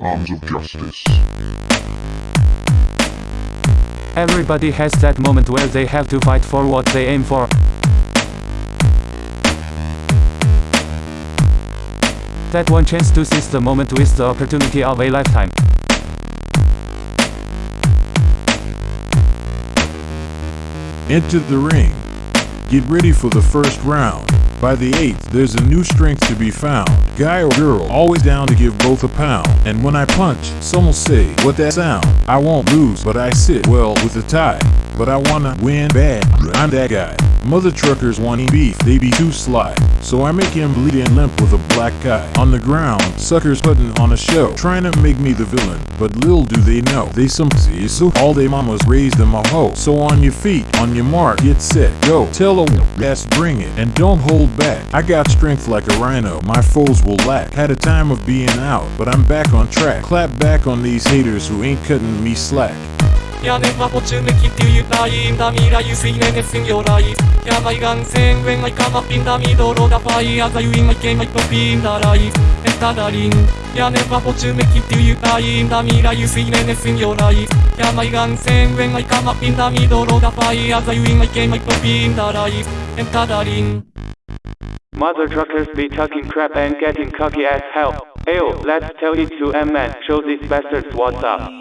Arms of Justice. Everybody has that moment where they have to fight for what they aim for. That one chance to seize the moment with the opportunity of a lifetime. Enter the ring. Get ready for the first round. By the eighth, there's a new strength to be found. Guy or girl, always down to give both a pound. And when I punch, some will say, what that sound? I won't lose, but I sit well with a tie. But I wanna win bad, I'm that guy. Mother truckers wanting beef, they be too sly. So I make him bleed and limp with a black eye. On the ground, suckers putting on a show, trying to make me the villain. But little do they know, they some pussies, so all they mamas raised them a hoe. So on your feet, on your mark, get set, go. Tell a yes, bring it, and don't hold back. I got strength like a rhino, my foes will lack. Had a time of being out, but I'm back on track. Clap back on these haters who ain't cutting me slack. 屋根はポチュメキティユタインダミラユスイネネスンヨライヤバイガンセンウェンアイカマピンダミドロダファイアザユインアイケマイトピンダライエタダリン屋根はポチュメキティユタインダミラユスイネネスンヨライヤバイガンセンウェンアイカマピンダミドロダファイアザユインアイケマイトピンダライエタダリン Mother truckers be talking crap and getting cocky as hell. Ayo, let's tell it to M-Man, show these bastards what's up.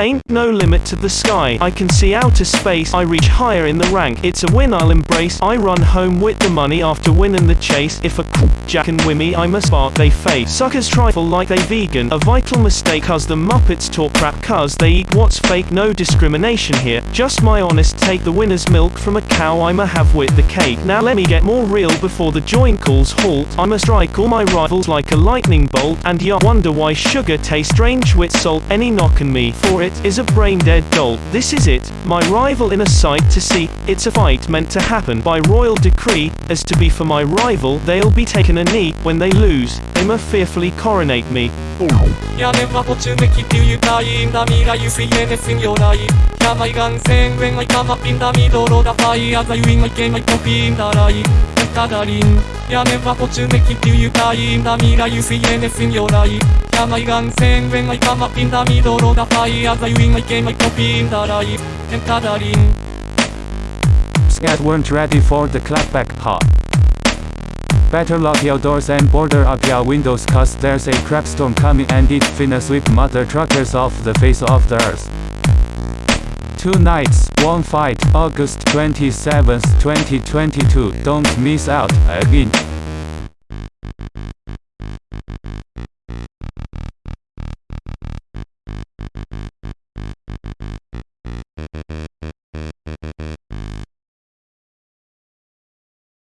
Ain't no limit to the sky. I can see outer space. I reach higher in the rank. It's a win I'll embrace. I run home with the money after winning the chase. If a jack and wimmy I'm a spark they face. Suckers trifle like they vegan. A vital mistake cause the Muppets talk crap cause they eat what's fake. No discrimination here. Just my honest take. The winner's milk from a cow I'ma have with the cake. Now let me get more real before the joint calls halt. I'ma strike all my rivals like a lightning bolt. And ya wonder why sugar tastes strange with salt. Any knockin' me for it is a brain dead dolt. This is it, my rival in a sight to see. It's a fight meant to happen by royal decree. As to be for my rival, they'll be taking a knee. When they lose, they must fearfully coronate me. 屋根はポチュメキティユタインダミラユスイエネスンヨライヤバイガンセンウェンアイカマピンダミドロダファイアザユインアイケマイトピンダライ エタダリン屋根はポチュメキティユタインダミラユスイエネスンヨライヤバイガンセンウェンアイカマピンダミドロダファイアザユインアイケマイトピンダライエタダリン Scat weren't ready for the clapback, huh? Better lock your doors and border up your windows cause there's a crap storm coming and it's finna sweep mother truckers off the face of the earth. Two nights, one fight, August 27th, 2022. Don't miss out again.